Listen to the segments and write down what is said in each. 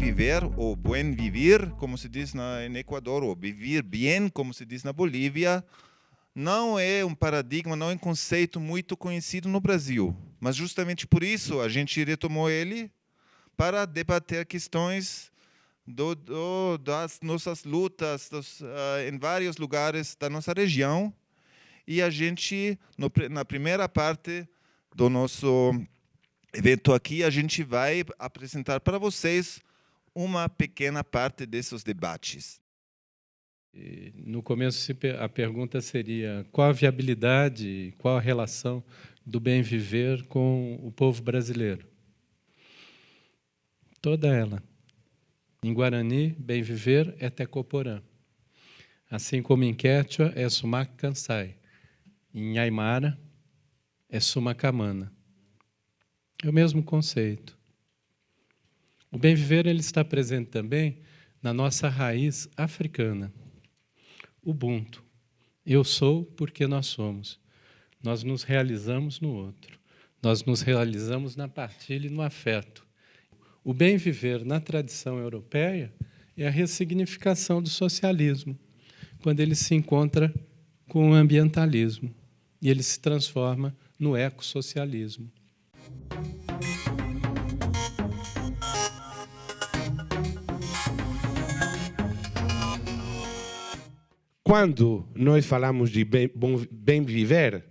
viver, ou buen vivir, como se diz na, em Equador, ou vivir bem, como se diz na Bolívia, não é um paradigma, não é um conceito muito conhecido no Brasil. Mas justamente por isso a gente retomou ele para debater questões do, do, das nossas lutas dos, uh, em vários lugares da nossa região. E a gente, no, na primeira parte do nosso evento aqui, a gente vai apresentar para vocês uma pequena parte desses debates. No começo, a pergunta seria qual a viabilidade, qual a relação do bem viver com o povo brasileiro? Toda ela. Em Guarani, bem viver é Tecoporã. Assim como em Quechua é Sumac Kansai. Em Aymara é Sumacamana. É o mesmo conceito. O bem viver ele está presente também na nossa raiz africana. Ubuntu. Eu sou porque nós somos. Nós nos realizamos no outro. Nós nos realizamos na partilha e no afeto. O bem viver na tradição europeia é a ressignificação do socialismo, quando ele se encontra com o ambientalismo e ele se transforma no ecossocialismo. Quando nós falamos de bem, bom, bem viver,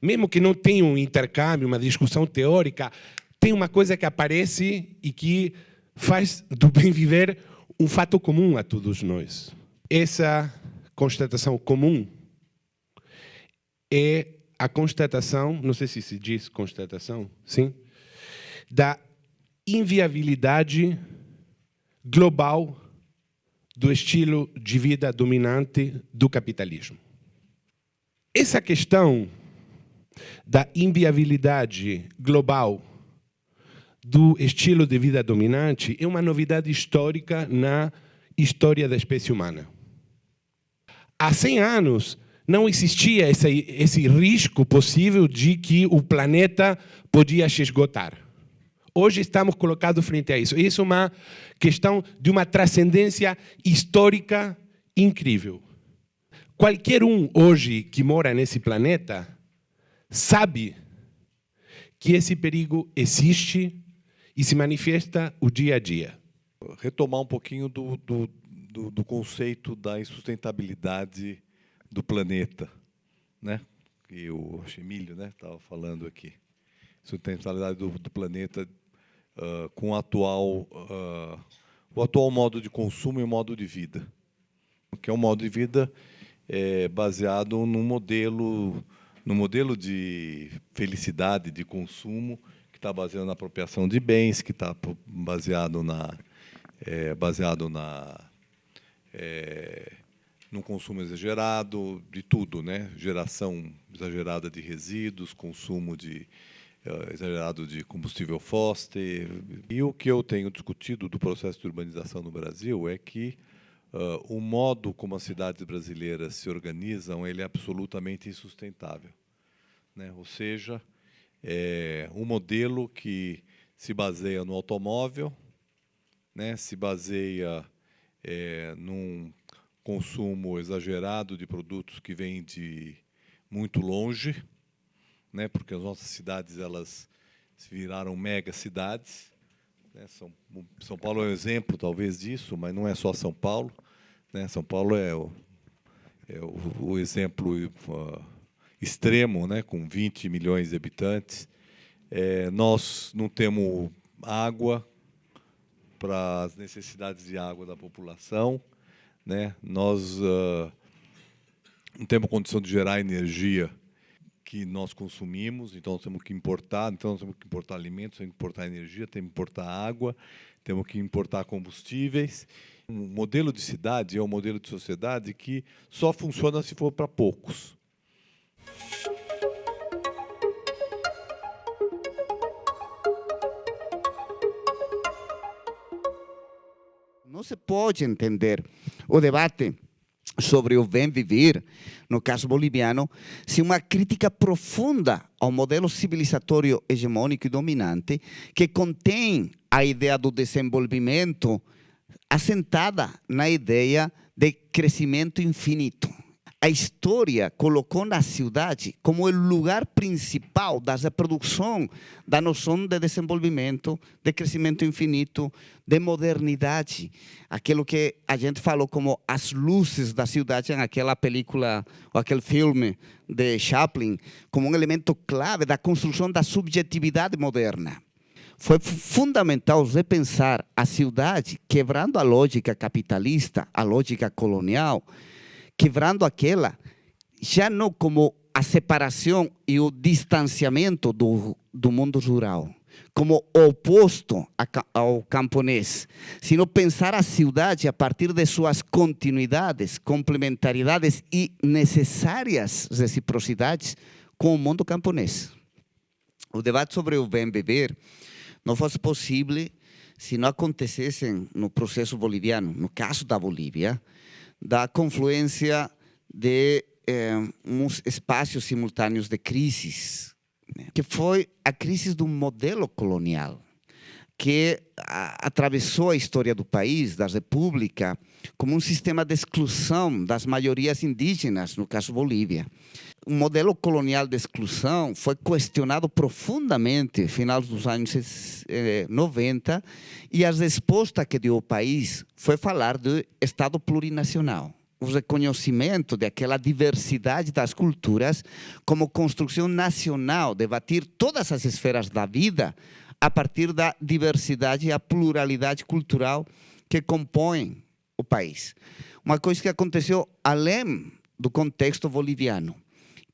mesmo que não tenha um intercâmbio, uma discussão teórica, tem uma coisa que aparece e que faz do bem viver um fato comum a todos nós. Essa constatação comum é a constatação, não sei se se diz constatação, sim, da inviabilidade global do estilo de vida dominante do capitalismo. Essa questão da inviabilidade global do estilo de vida dominante é uma novidade histórica na história da espécie humana. Há 100 anos não existia esse, esse risco possível de que o planeta podia se esgotar. Hoje estamos colocados frente a isso. Isso é uma questão de uma transcendência histórica incrível. Qualquer um hoje que mora nesse planeta sabe que esse perigo existe e se manifesta o dia a dia. Retomar um pouquinho do, do, do, do conceito da insustentabilidade do planeta, né? que o Emílio estava né, falando aqui. Sustentabilidade do, do planeta uh, com o atual, uh, o atual modo de consumo e modo de vida. Que é um modo de vida é, baseado num modelo no modelo de felicidade, de consumo, que está baseado na apropriação de bens, que está baseado na é, baseado na é, no consumo exagerado de tudo, né? Geração exagerada de resíduos, consumo de exagerado de combustível fóssil. E o que eu tenho discutido do processo de urbanização no Brasil é que uh, o modo como as cidades brasileiras se organizam ele é absolutamente insustentável. Né? Ou seja, é um modelo que se baseia no automóvel, né? se baseia é, num consumo exagerado de produtos que vêm de muito longe, né? porque as nossas cidades elas viraram mega cidades. Né? São, São Paulo é um exemplo, talvez, disso, mas não é só São Paulo. Né? São Paulo é o, é o, o exemplo uh, extremo, né? com 20 milhões de habitantes. É, nós não temos água para as necessidades de água da população. Né? Nós uh, não temos condição de gerar energia que nós consumimos, então nós temos que importar, então nós temos que importar alimentos, temos que importar energia, temos que importar água, temos que importar combustíveis. Um modelo de cidade é um modelo de sociedade que só funciona se for para poucos. Não se pode entender o debate sobre o bem viver, no caso boliviano, se uma crítica profunda ao modelo civilizatório hegemônico e dominante que contém a ideia do desenvolvimento assentada na ideia de crescimento infinito. A história colocou na cidade como o lugar principal da reprodução da noção de desenvolvimento, de crescimento infinito, de modernidade. Aquilo que a gente falou como as luzes da cidade naquela película, ou aquele filme de Chaplin, como um elemento clave da construção da subjetividade moderna. Foi fundamental repensar a cidade, quebrando a lógica capitalista, a lógica colonial, quebrando aquela, já não como a separação e o distanciamento do, do mundo rural, como oposto ao camponês, sino pensar a cidade a partir de suas continuidades, complementaridades e necessárias reciprocidades com o mundo camponês. O debate sobre o bem viver não fosse possível se não acontecessem no processo boliviano, no caso da Bolívia, da confluência de eh, uns espaços simultâneos de crises, né? que foi a crise do modelo colonial, que atravessou a história do país, da república, como um sistema de exclusão das maiorias indígenas, no caso Bolívia o modelo colonial de exclusão foi questionado profundamente no final dos anos 90 eh, e a resposta que deu o país foi falar de Estado plurinacional. O reconhecimento daquela diversidade das culturas como construção nacional, debater todas as esferas da vida a partir da diversidade e a pluralidade cultural que compõem o país. Uma coisa que aconteceu além do contexto boliviano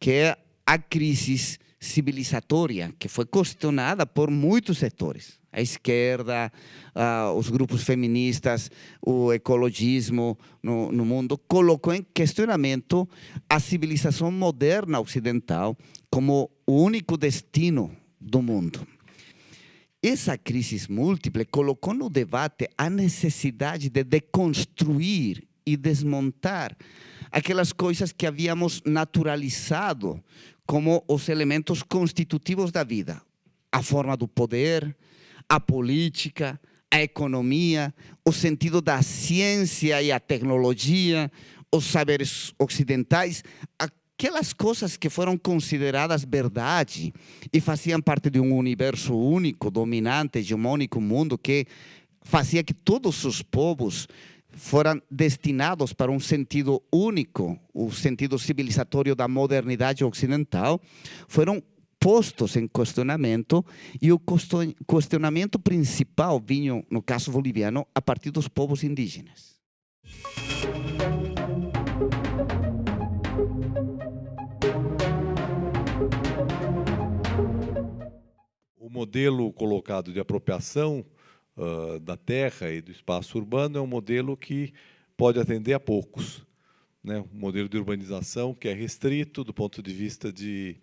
que é a crise civilizatória, que foi questionada por muitos setores. A esquerda, uh, os grupos feministas, o ecologismo no, no mundo, colocou em questionamento a civilização moderna ocidental como o único destino do mundo. Essa crise múltiple colocou no debate a necessidade de deconstruir e desmontar aquelas coisas que havíamos naturalizado como os elementos constitutivos da vida. A forma do poder, a política, a economia, o sentido da ciência e a tecnologia, os saberes ocidentais, aquelas coisas que foram consideradas verdade e faziam parte de um universo único, dominante, hegemônico mundo que fazia que todos os povos foram destinados para um sentido único, o sentido civilizatório da modernidade ocidental, foram postos em questionamento e o questionamento principal vinha, no caso boliviano, a partir dos povos indígenas. O modelo colocado de apropriação uh, da terra e do espaço urbano é um modelo que pode atender a poucos. Né? Um modelo de urbanização que é restrito do ponto de vista de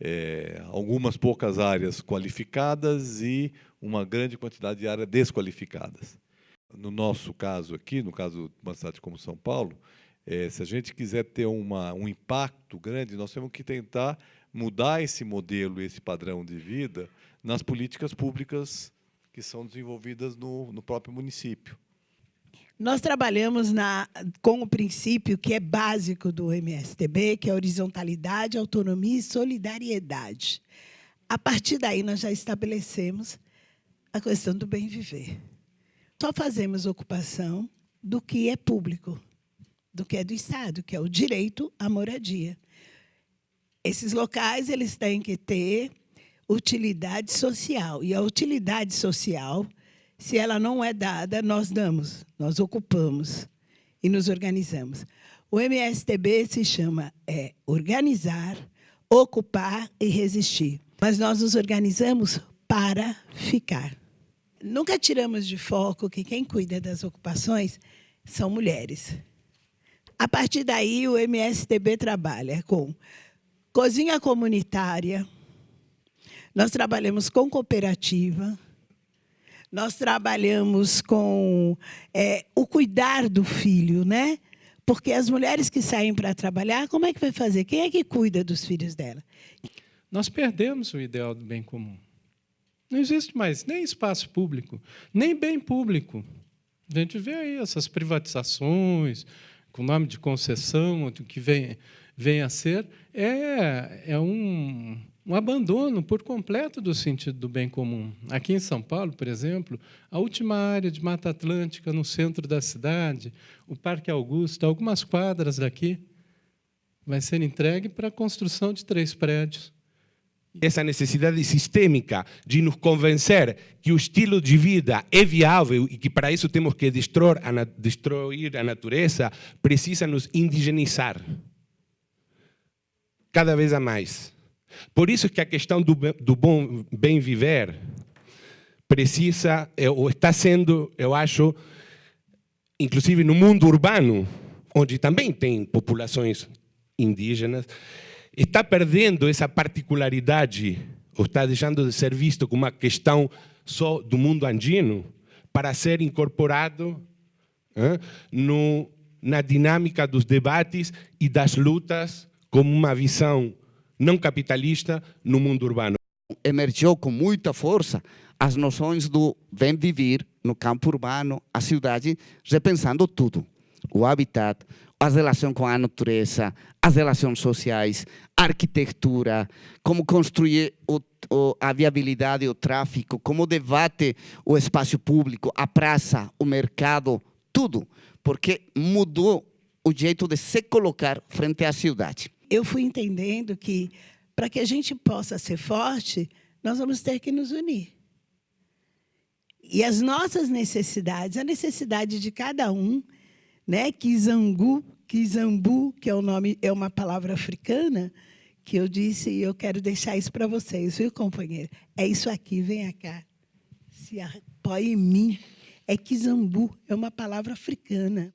é, algumas poucas áreas qualificadas e uma grande quantidade de áreas desqualificadas. No nosso caso aqui, no caso de uma cidade como São Paulo, é, se a gente quiser ter uma, um impacto grande, nós temos que tentar mudar esse modelo, esse padrão de vida nas políticas públicas que são desenvolvidas no, no próprio município. Nós trabalhamos na, com o princípio que é básico do MSTB, que é horizontalidade, autonomia e solidariedade. A partir daí, nós já estabelecemos a questão do bem viver. Só fazemos ocupação do que é público, do que é do Estado, que é o direito à moradia. Esses locais eles têm que ter utilidade social. E a utilidade social, se ela não é dada, nós damos, nós ocupamos e nos organizamos. O MSTB se chama é, organizar, ocupar e resistir. Mas nós nos organizamos para ficar. Nunca tiramos de foco que quem cuida das ocupações são mulheres. A partir daí, o MSTB trabalha com cozinha comunitária, nós trabalhamos com cooperativa, nós trabalhamos com é, o cuidar do filho, né? Porque as mulheres que saem para trabalhar, como é que vai fazer? Quem é que cuida dos filhos dela? Nós perdemos o ideal do bem comum. Não existe mais nem espaço público, nem bem público. A gente vê aí essas privatizações, com nome de concessão, o que vem, vem a ser, é, é um, um abandono por completo do sentido do bem comum. Aqui em São Paulo, por exemplo, a última área de Mata Atlântica, no centro da cidade, o Parque Augusto, algumas quadras daqui, vai ser entregue para a construção de três prédios. Essa necessidade sistêmica de nos convencer que o estilo de vida é viável e que para isso temos que destruir a, destruir a natureza, precisa nos indigenizar cada vez a mais. Por isso que a questão do, do bom bem viver precisa, ou está sendo, eu acho, inclusive no mundo urbano, onde também tem populações indígenas, está perdendo essa particularidade, ou está deixando de ser visto como uma questão só do mundo andino, para ser incorporado no, na dinâmica dos debates e das lutas como uma visão não capitalista no mundo urbano. Emergiu com muita força as noções do bem viver no campo urbano, a cidade, repensando tudo. O habitat, as relações com a natureza, as relações sociais, a arquitetura, como construir o, o, a viabilidade, o tráfico, como debate o espaço público, a praça, o mercado, tudo, porque mudou o jeito de se colocar frente à cidade. Eu fui entendendo que, para que a gente possa ser forte, nós vamos ter que nos unir. E as nossas necessidades, a necessidade de cada um, né? Kizangu, Kizambu, que é o nome, é uma palavra africana, que eu disse e eu quero deixar isso para vocês, viu, companheiro? É isso aqui, venha cá. Se apoie em mim. É Kizambu, é uma palavra africana.